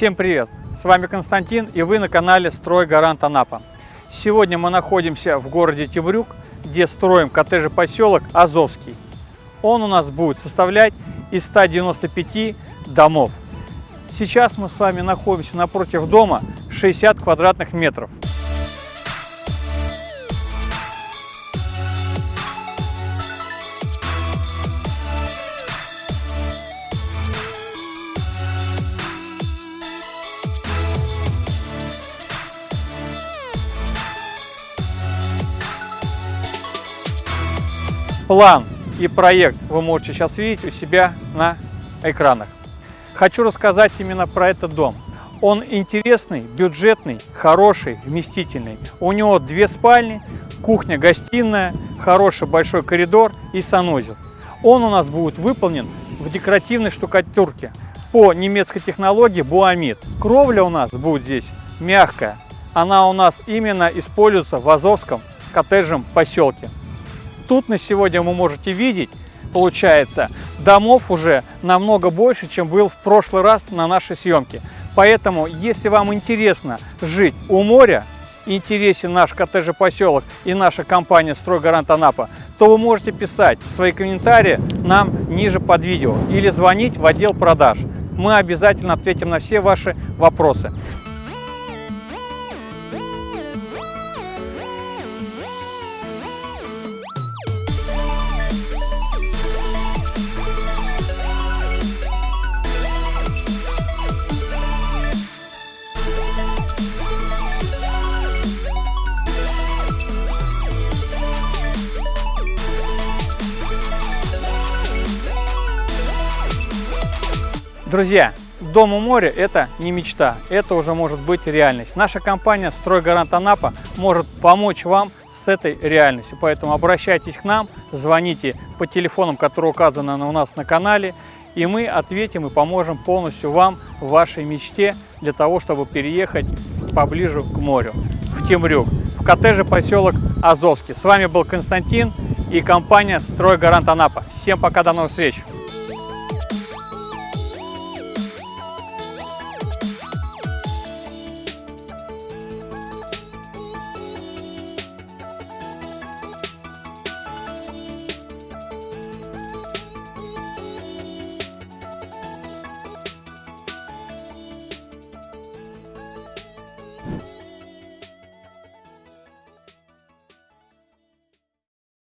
Всем привет! С вами Константин и вы на канале Строй Гарант Анапа. Сегодня мы находимся в городе Темрюк, где строим коттеджный поселок Азовский. Он у нас будет составлять из 195 домов. Сейчас мы с вами находимся напротив дома 60 квадратных метров. План и проект вы можете сейчас видеть у себя на экранах. Хочу рассказать именно про этот дом. Он интересный, бюджетный, хороший, вместительный. У него две спальни, кухня-гостиная, хороший большой коридор и санузел. Он у нас будет выполнен в декоративной штукатурке по немецкой технологии Буамид. Кровля у нас будет здесь мягкая. Она у нас именно используется в Азовском коттеджном поселке. Тут на сегодня вы можете видеть, получается, домов уже намного больше, чем был в прошлый раз на нашей съемке. Поэтому, если вам интересно жить у моря, интересен наш коттеджный поселок и наша компания «Стройгарант Анапа», то вы можете писать свои комментарии нам ниже под видео или звонить в отдел продаж. Мы обязательно ответим на все ваши вопросы. Друзья, дом у моря – это не мечта, это уже может быть реальность. Наша компания «Стройгарант Анапа» может помочь вам с этой реальностью. Поэтому обращайтесь к нам, звоните по телефонам, которые указаны у нас на канале, и мы ответим и поможем полностью вам в вашей мечте для того, чтобы переехать поближе к морю, в Темрюк, в коттедже поселок Азовский. С вами был Константин и компания «Стройгарант Анапа». Всем пока, до новых встреч!